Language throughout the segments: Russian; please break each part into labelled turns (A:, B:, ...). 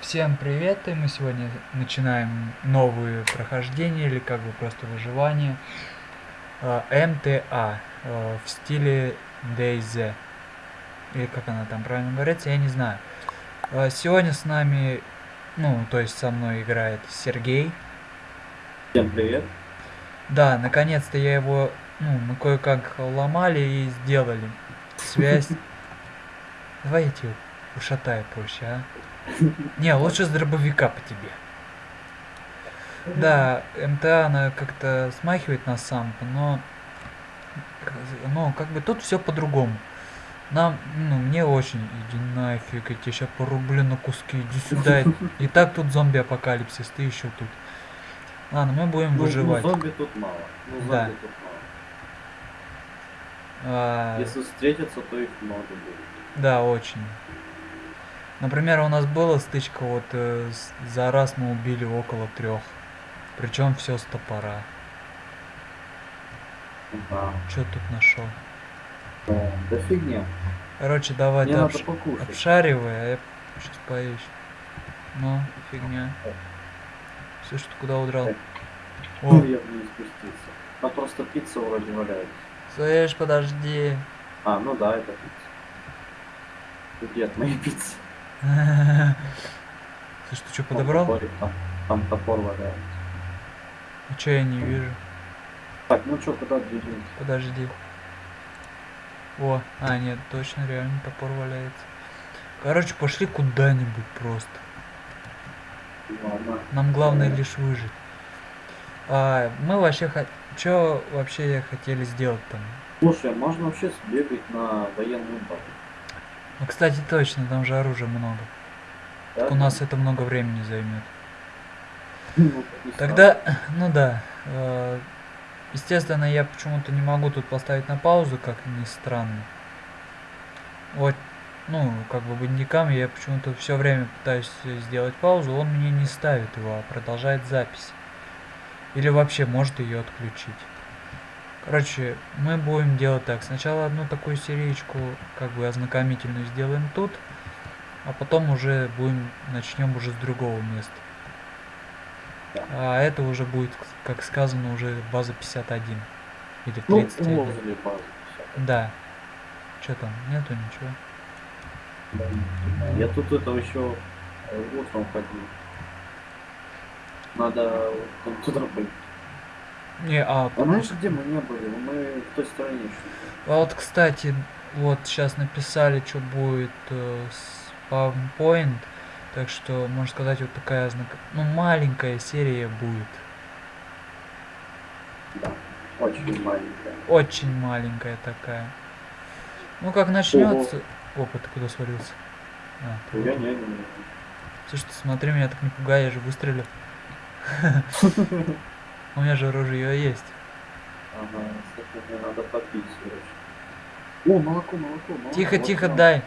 A: Всем привет, и мы сегодня начинаем новые прохождения, или как бы просто выживание. э, МТА э, в стиле DayZ. Или как она там правильно говорится, я не знаю. Э, Сегодня с нами, ну, то есть со мной играет Сергей.
B: Всем привет.
A: Да, наконец-то я его, ну, мы кое-как ломали и сделали. Связь. Давай я тебя ушатаю проще, а? Не, лучше с дробовика по тебе. Да, МТА, она как-то смахивает на самку, но... Ну, как бы тут все по-другому. Нам, ну, мне очень, иди нафиг, я тебя сейчас порублю на куски, иди сюда. И так тут зомби-апокалипсис, ты еще тут. Ладно, мы будем
B: Ну,
A: выживать.
B: Ну, зомби тут мало. Ну, зомби
A: Да.
B: тут мало.
A: А,
B: Если встретятся, то их много будет.
A: Да, очень. Например, у нас была стычка, вот э, за раз мы убили около трех. Причем все с топора.
B: Да.
A: Что тут нашел?
B: Да, да фигня.
A: Короче, давай
B: Мне надо
A: обш- обшаривай, а я сейчас поищу. Ну, фигня. Слышь, ты куда удрал? О,
B: Ну, я в ней спустился. Там просто пицца вроде валяется.
A: слышь, подожди.
B: А, ну да, это пицца. Где от моей пиццы?
A: Слышь, ты что, подобрал?
B: Там, топор валяется.
A: А чё я не вижу?
B: Так, ну что, куда двигаемся?
A: Подожди. О, а нет, точно реально топор валяется. Короче, пошли куда-нибудь просто.
B: Ладно.
A: Нам главное лишь выжить. А, мы вообще хот... Чё вообще хотели сделать там?
B: Слушай, а можно вообще сбегать на военную базу?
A: Ну, кстати, точно, там же оружия много.
B: Да?
A: У нас это много времени займет.
B: Ну,
A: Тогда, ну да. э, Естественно, я почему-то не могу тут поставить на паузу, как ни странно. Вот, ну, как бы бандикам я почему-то все время пытаюсь сделать паузу, он мне не ставит его, а продолжает запись. Или вообще может ее отключить. Короче, мы будем делать так. Сначала одну такую сериечку, как бы ознакомительную сделаем тут, а потом уже будем, начнем уже с другого места. А это уже будет, как сказано, уже база 51. Или
B: Ну,
A: 31.
B: возле базы. всё.
A: Да. Что там? Нету ничего.
B: Я тут это еще э, утром ходил. Надо туда быть.
A: Не, а,
B: А где мы не были? Мы в той стороне шли.
A: а вот, кстати, вот сейчас написали, что будет э, спавнпоинт. Так что, можно сказать, вот такая знак... Ну, маленькая серия будет.
B: Да. Очень маленькая.
A: Очень маленькая такая. Ну, как начнется... Опа, ты куда свалился? А, ты
B: Я не, не, не.
A: Слушай, ты смотри, меня так не пугай, я же выстрелю. У меня же ружье есть.
B: Ага, слушай, мне надо попить срочно. О, молоко, молоко, молоко.
A: Тихо,
B: вот
A: тихо,
B: оно.
A: дай.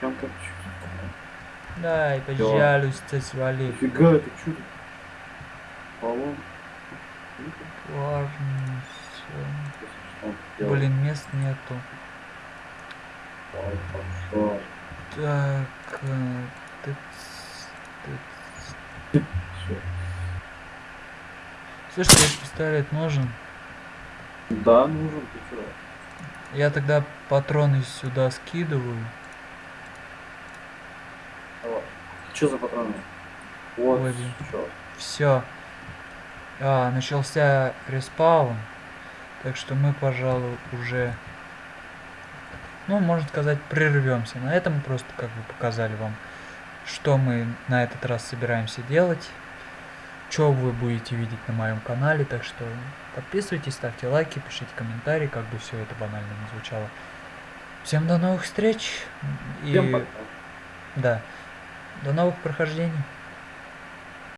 B: Прям как чудо.
A: Дай, пожалуйста, свали.
B: Нифига, это чудо.
A: Всё. Блин, мест нету.
B: Пошел.
A: Так, э, тыц, тыц. Слышь, тебе пистолет нужен?
B: Да, нужен, ты чё?
A: Я тогда патроны сюда скидываю.
B: Давай. Что за патроны? Вот,
A: Ой. Все. А, начался респаун. Так что мы, пожалуй, уже, ну, можно сказать, прервемся. На этом просто как бы показали вам, что мы на этот раз собираемся делать. Что вы будете видеть на моем канале. Так что подписывайтесь, ставьте лайки, пишите комментарии, как бы все это банально не звучало. Всем до новых встреч. И
B: Всем пока.
A: да, до новых прохождений.